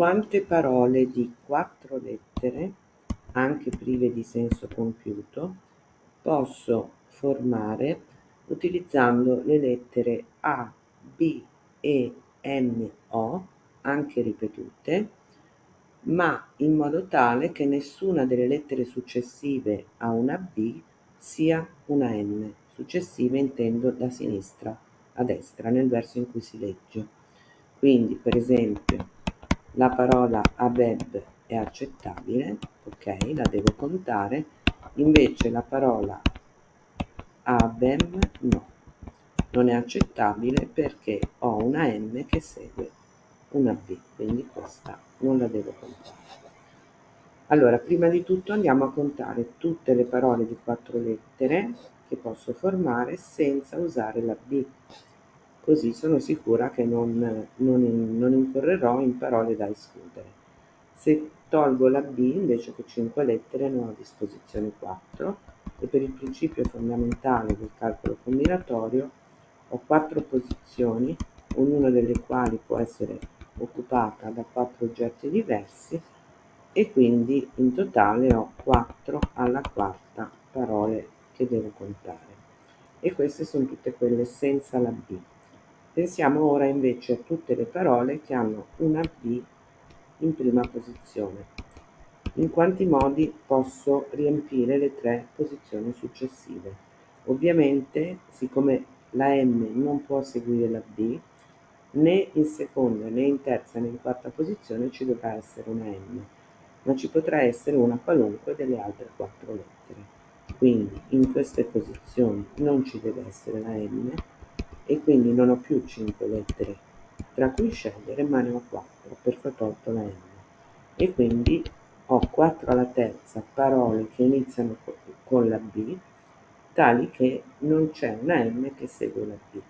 quante parole di quattro lettere, anche prive di senso compiuto, posso formare utilizzando le lettere A, B, E, M, O, anche ripetute, ma in modo tale che nessuna delle lettere successive a una B sia una M. Successive intendo da sinistra a destra nel verso in cui si legge. Quindi, per esempio, la parola abeb è accettabile, ok, la devo contare, invece la parola abem no, non è accettabile perché ho una M che segue una B, quindi questa non la devo contare. Allora, prima di tutto andiamo a contare tutte le parole di quattro lettere che posso formare senza usare la B così sono sicura che non, non, non incorrerò in parole da escludere. Se tolgo la B invece che 5 lettere ne ho a disposizione 4 e per il principio fondamentale del calcolo combinatorio ho 4 posizioni, ognuna delle quali può essere occupata da 4 oggetti diversi e quindi in totale ho 4 alla quarta parole che devo contare. E queste sono tutte quelle senza la B. Pensiamo ora invece a tutte le parole che hanno una B in prima posizione. In quanti modi posso riempire le tre posizioni successive? Ovviamente, siccome la M non può seguire la B, né in seconda, né in terza, né in quarta posizione ci dovrà essere una M, ma ci potrà essere una qualunque delle altre quattro lettere. Quindi in queste posizioni non ci deve essere la M, e quindi non ho più 5 lettere. Tra cui scegliere ma ne ho 4 perché ho tolto la M. E quindi ho 4 alla terza parole che iniziano con la B tali che non c'è una M che segue la B.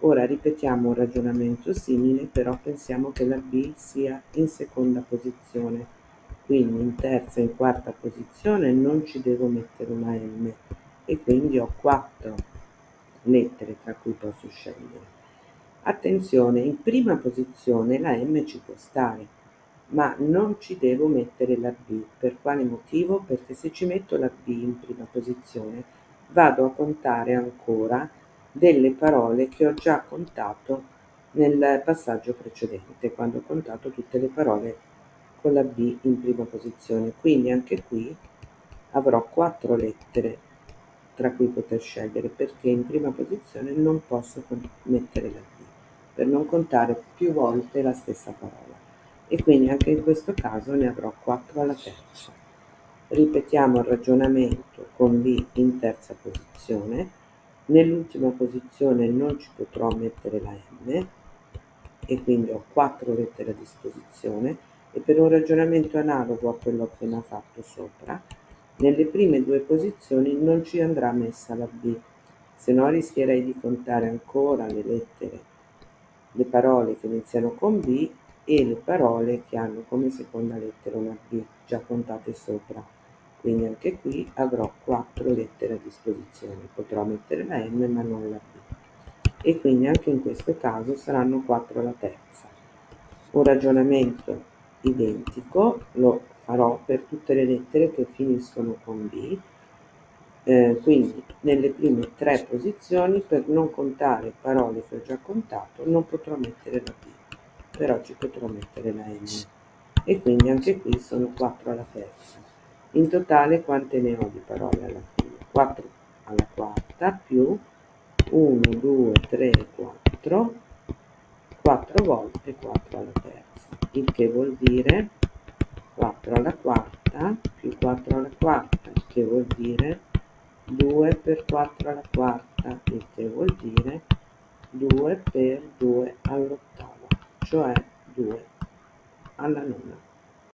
Ora ripetiamo un ragionamento simile, però pensiamo che la B sia in seconda posizione, quindi in terza e in quarta posizione non ci devo mettere una M. E quindi ho 4 lettere tra cui posso scegliere. Attenzione, in prima posizione la M ci può stare, ma non ci devo mettere la B. Per quale motivo? Perché se ci metto la B in prima posizione vado a contare ancora delle parole che ho già contato nel passaggio precedente, quando ho contato tutte le parole con la B in prima posizione. Quindi anche qui avrò quattro lettere tra cui poter scegliere perché in prima posizione non posso mettere la B per non contare più volte la stessa parola e quindi anche in questo caso ne avrò 4 alla terza. Ripetiamo il ragionamento con B in terza posizione, nell'ultima posizione non ci potrò mettere la M e quindi ho 4 lettere a disposizione e per un ragionamento analogo a quello appena fatto sopra nelle prime due posizioni non ci andrà messa la B, se no rischierei di contare ancora le lettere, le parole che iniziano con B e le parole che hanno come seconda lettera una B, già contate sopra. Quindi anche qui avrò quattro lettere a disposizione, potrò mettere la M ma non la B. E quindi anche in questo caso saranno 4 alla terza. Un ragionamento identico lo farò per tutte le lettere che finiscono con B, eh, quindi nelle prime tre posizioni per non contare parole che ho già contato non potrò mettere la B, però ci potrò mettere la M e quindi anche qui sono 4 alla terza. In totale quante ne ho di parole alla fine? 4 alla quarta più 1, 2, 3, 4, 4 volte 4 alla terza, il che vuol dire 4 alla quarta più 4 alla quarta, che vuol dire 2 per 4 alla quarta, il che vuol dire 2 per 2 all'ottava, cioè 2 alla nona.